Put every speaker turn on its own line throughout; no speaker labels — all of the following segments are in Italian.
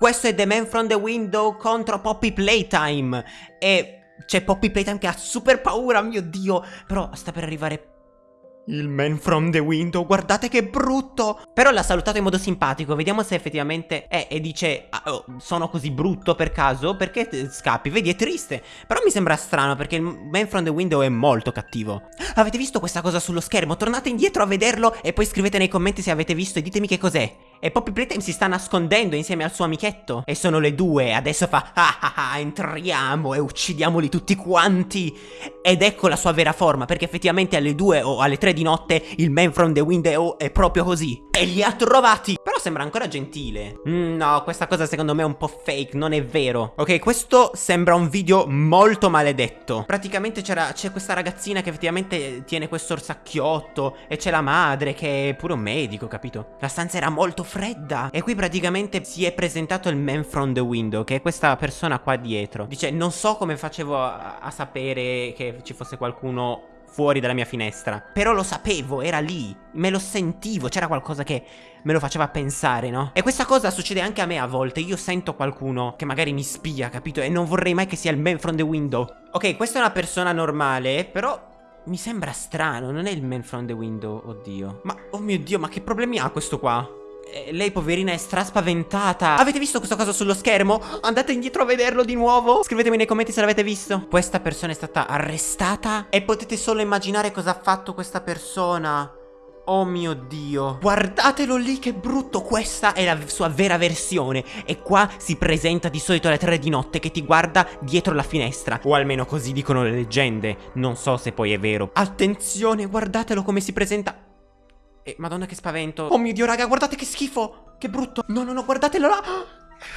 Questo è The Man from the Window contro Poppy Playtime. E c'è Poppy Playtime che ha super paura, mio dio. Però sta per arrivare il man from the window, guardate che brutto! Però l'ha salutato in modo simpatico, vediamo se effettivamente è e dice ah, oh, sono così brutto per caso, perché scappi? Vedi, è triste. Però mi sembra strano perché il man from the window è molto cattivo. Avete visto questa cosa sullo schermo? Tornate indietro a vederlo e poi scrivete nei commenti se avete visto e ditemi che cos'è. E Poppy Playtime si sta nascondendo insieme al suo amichetto. E sono le due, adesso fa ah ah ah, entriamo e uccidiamoli tutti quanti. Ed ecco la sua vera forma, perché effettivamente alle due o alle tre di notte il man from the window è proprio così. E li ha trovati. Però sembra ancora gentile. Mm, no, questa cosa secondo me è un po' fake, non è vero. Ok, questo sembra un video molto maledetto. Praticamente c'è questa ragazzina che effettivamente tiene questo orsacchiotto e c'è la madre che è pure un medico, capito? La stanza era molto fredda. E qui praticamente si è presentato il man from the window Che è questa persona qua dietro. Dice non so come facevo a, a sapere che ci fosse qualcuno fuori dalla mia finestra. Però lo sapevo, era lì. Me lo sentivo, c'era qualcosa che me lo faceva pensare, no? E questa cosa succede anche a me a volte. Io sento qualcuno che magari mi spia, capito? E non vorrei mai che sia il man from the window. Ok, questa è una persona normale Però mi sembra strano, non è il man from the window, oddio. Ma, oh mio dio, ma che problemi ha questo qua? Eh, lei poverina è straspaventata. Avete visto questa cosa sullo schermo? Andate indietro a vederlo di nuovo. Scrivetemi nei commenti se l'avete visto. Questa persona è stata arrestata? E potete solo immaginare cosa ha fatto questa persona. Oh mio dio. Guardatelo lì che brutto. Questa è la sua vera versione. E qua si presenta di solito alle tre di notte Che ti guarda dietro la finestra. O almeno così dicono le leggende. Non so se poi è vero. Attenzione guardatelo come si presenta eh, madonna che spavento. Oh mio dio raga guardate che schifo. Che brutto. No no no guardatelo là.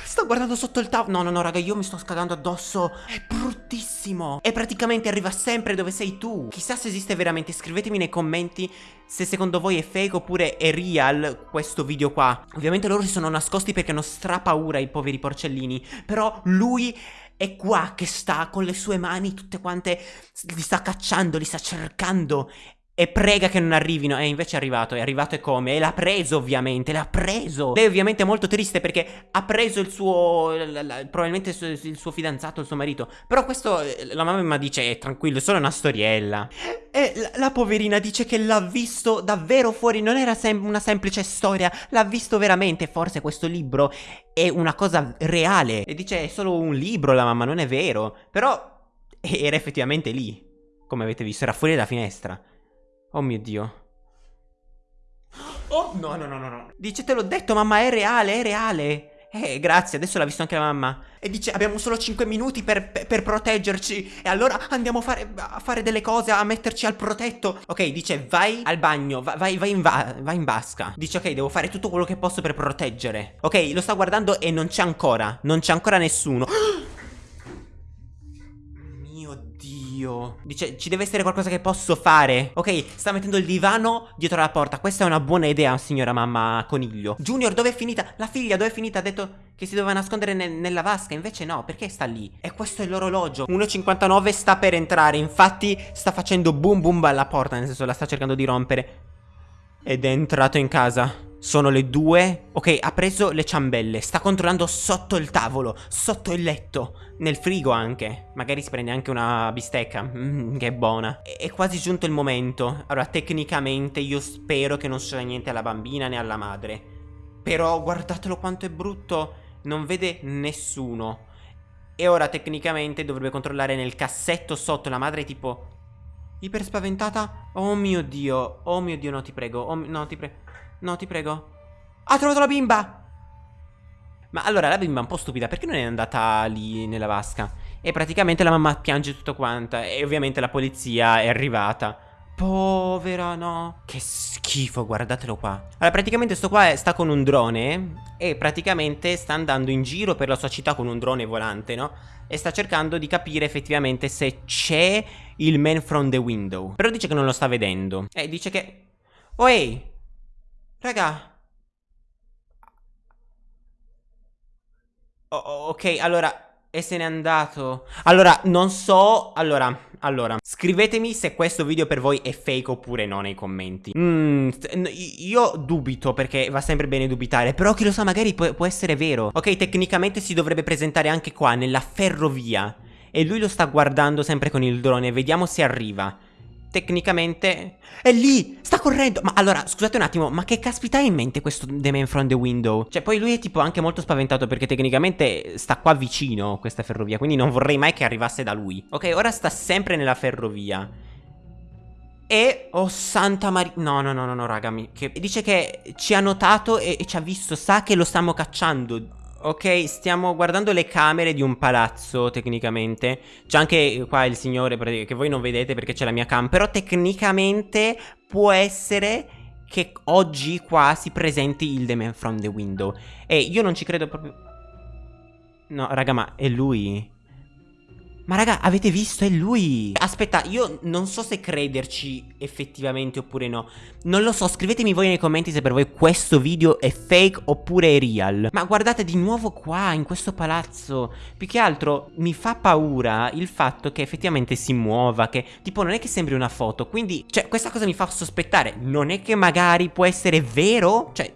Sto guardando sotto il tavolo. No no no raga io mi sto scaldando addosso. È bruttissimo. E praticamente arriva sempre dove sei tu. Chissà se esiste veramente. Scrivetemi nei commenti Se secondo voi è fake oppure è real Questo video qua. Ovviamente loro si sono nascosti perché hanno strapaura I poveri porcellini. Però lui è qua che sta con le sue mani tutte quante Li sta cacciando, li sta cercando e prega che non arrivino. E invece è arrivato, è arrivato e come? E l'ha preso ovviamente, l'ha preso. Lei ovviamente è molto triste perché ha preso il suo la, la, Probabilmente il suo, il suo, fidanzato, il suo marito. Però questo, eh, la mamma dice eh, tranquillo, è solo una storiella. E la, la poverina dice che l'ha visto davvero fuori. Non era sem una semplice storia. L'ha visto veramente, forse questo libro è una cosa reale. E dice è solo un libro la mamma, non è vero. Però era effettivamente lì. Come avete visto, era fuori dalla finestra Oh mio Dio. Oh, no, no, no, no, no. Dice, te l'ho detto, mamma, è reale, è reale. Eh, grazie, adesso l'ha visto anche la mamma. E dice, abbiamo solo 5 minuti per, per, per proteggerci. E allora andiamo a fare, a fare, delle cose, a metterci al protetto. Ok, dice, vai al bagno, vai, vai, in, va, vai in vasca. Dice, ok, devo fare tutto quello che posso per proteggere. Ok, lo sta guardando e non c'è ancora. Non c'è ancora nessuno. Dio. Dice, ci deve essere qualcosa che posso fare. Ok, sta mettendo il divano dietro la porta. Questa è una buona idea, signora mamma coniglio. Junior, dove è finita? La figlia, dove è finita? Ha detto che si doveva nascondere ne nella vasca. Invece no, perché sta lì? E questo è l'orologio. 1.59 sta per entrare. Infatti, sta facendo boom boom alla porta. Nel senso, la sta cercando di rompere. Ed è entrato in casa. Sono le due. Ok, ha preso le ciambelle. Sta controllando sotto il tavolo, sotto il letto, nel frigo anche. Magari si prende anche una bistecca. Mmm, che buona. È quasi giunto il momento. Allora, tecnicamente io spero che non succeda niente alla bambina né alla madre. Però guardatelo quanto è brutto. Non vede nessuno. E ora tecnicamente dovrebbe controllare nel cassetto sotto. La madre è tipo... Iper spaventata. Oh mio Dio. Oh mio Dio, no ti prego. Oh, no ti prego. No, ti prego. Ha trovato la bimba! Ma allora la bimba è un po' stupida, perché non è andata lì nella vasca? E praticamente la mamma piange tutto quanta e ovviamente la polizia è arrivata. Povera, no? Che schifo, guardatelo qua. Allora, praticamente sto qua sta con un drone e praticamente sta andando in giro per la sua città con un drone volante, no? E sta cercando di capire effettivamente se c'è il man from the window. Però dice che non lo sta vedendo. E dice che... Oh, ehi! Raga. Oh, ok, allora... E se n'è andato. Allora, non so... Allora, allora, scrivetemi se questo video per voi è fake oppure no nei commenti. Mmm, io dubito perché va sempre bene dubitare, però chi lo sa magari può, può essere vero. Ok, tecnicamente si dovrebbe presentare anche qua, nella ferrovia. E lui lo sta guardando sempre con il drone, vediamo se arriva tecnicamente è lì, sta correndo. Ma allora, scusate un attimo, ma che caspita ha in mente questo The Man from the Window? Cioè, poi lui è tipo anche molto spaventato perché tecnicamente sta qua vicino questa ferrovia, quindi non vorrei mai che arrivasse da lui. Ok, ora sta sempre nella ferrovia. E, oh santa Maria, no no no no, no raga, mi... che... dice che ci ha notato e, e ci ha visto, sa che lo stiamo cacciando. Ok, stiamo guardando le camere di un palazzo, tecnicamente. C'è anche qua il signore, che voi non vedete perché c'è la mia cam. Però tecnicamente può essere che oggi qua si presenti il The Man from the Window. E io non ci credo proprio... No, raga, ma è lui? Ma raga, avete visto? È lui! Aspetta, io non so se crederci effettivamente oppure no. Non lo so, scrivetemi voi nei commenti se per voi questo video è fake oppure è real. Ma guardate di nuovo qua, in questo palazzo. Più che altro mi fa paura il fatto che effettivamente si muova, che tipo non è che sembri una foto. Quindi, cioè, questa cosa mi fa sospettare. Non è che magari può essere vero? Cioè,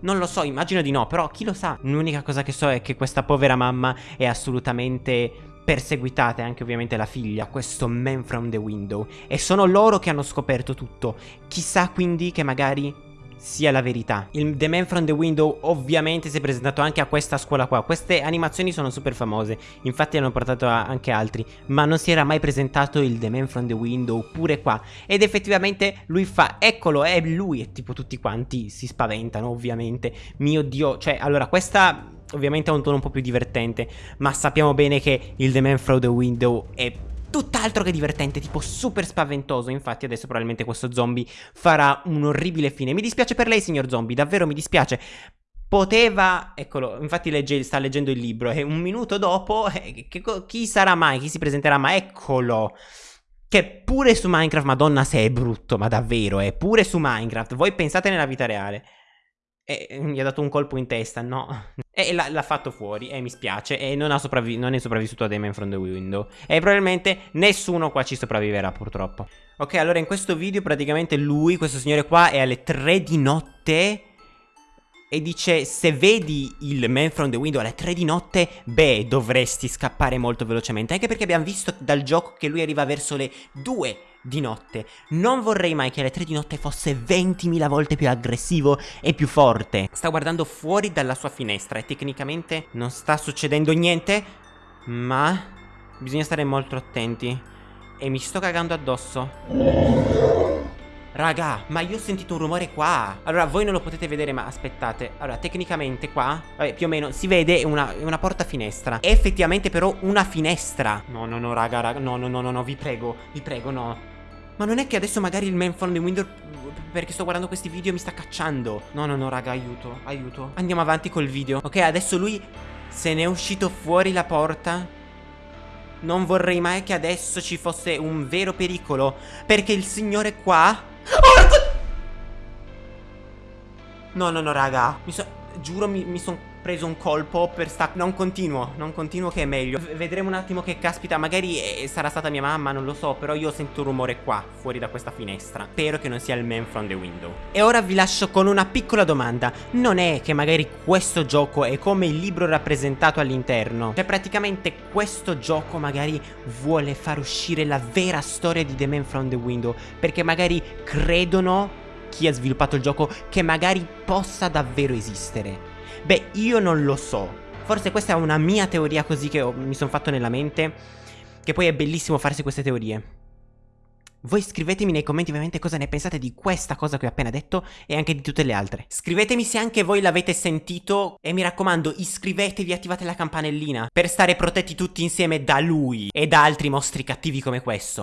non lo so, immagino di no, però chi lo sa? L'unica cosa che so è che questa povera mamma è assolutamente perseguitate anche ovviamente la figlia, questo man from the window, e sono loro che hanno scoperto tutto. Chissà quindi che magari sia la verità. Il The Man from the Window ovviamente si è presentato anche a questa scuola qua. Queste animazioni sono super famose, infatti hanno portato anche altri, ma non si era mai presentato il The Man from the Window pure qua. Ed effettivamente lui fa, eccolo, è lui, e tipo tutti quanti si spaventano ovviamente. Mio Dio, cioè allora questa ovviamente ha un tono un po' più divertente, ma sappiamo bene che il The Man Through the Window è tutt'altro che divertente, tipo super spaventoso. Infatti adesso probabilmente questo zombie farà un orribile fine. Mi dispiace per lei, signor zombie, davvero mi dispiace. Poteva, eccolo, infatti legge, sta leggendo il libro e un minuto dopo, eh, che, chi sarà mai, chi si presenterà mai, eccolo. Che pure su Minecraft, madonna se è brutto, ma davvero, eh, pure su Minecraft. Voi pensate nella vita reale. E gli ha dato un colpo in testa, no? E l'ha fatto fuori, e mi spiace, e non, non è sopravvissuto a Demon from the Window. E probabilmente nessuno qua ci sopravviverà, purtroppo. Ok, allora in questo video praticamente lui, questo signore qua, è alle 3 di notte... E dice, se vedi il Man from the Window alle 3 di notte, beh, dovresti scappare molto velocemente. Anche perché abbiamo visto dal gioco che lui arriva verso le 2 di notte. Non vorrei mai che alle 3 di notte fosse 20.000 volte più aggressivo e più forte. Sta guardando fuori dalla sua finestra e tecnicamente non sta succedendo niente, ma bisogna stare molto attenti. E mi sto cagando addosso. Raga, ma io ho sentito un rumore qua. Allora, voi non lo potete vedere, ma aspettate. Allora, tecnicamente qua, vabbè, più o meno Si vede una, una porta finestra. È effettivamente però una finestra. No, no, no, raga, raga, no, no, no, no, no Vi prego, vi prego, no. Ma non è che adesso magari il man from the window Perché sto guardando questi video mi sta cacciando. No no no raga aiuto aiuto. Andiamo avanti col video. Ok adesso lui se ne è uscito fuori la porta. Non vorrei mai che adesso ci fosse un vero pericolo Perché il signore qua oh, No no no raga. Mi so Giuro mi, mi sono preso un colpo per sta... Non continuo, non continuo che è meglio. V vedremo un attimo che caspita, magari eh, sarà stata mia mamma, non lo so, però io sento un rumore qua, fuori da questa finestra. Spero che non sia il man from the window. E ora vi lascio con una piccola domanda. Non è che magari questo gioco è come il libro rappresentato all'interno? Cioè praticamente questo gioco magari vuole far uscire la vera storia di The Man from the Window, perché magari credono chi ha sviluppato il gioco che magari possa davvero esistere. Beh, io non lo so. Forse questa è una mia teoria così che ho, mi sono fatto nella mente. Che poi è bellissimo farsi queste teorie. Voi scrivetemi nei commenti ovviamente cosa ne pensate di questa cosa che ho appena detto e anche di tutte le altre. Scrivetemi se anche voi l'avete sentito e mi raccomando iscrivetevi e attivate la campanellina per stare protetti tutti insieme da lui e da altri mostri cattivi come questo.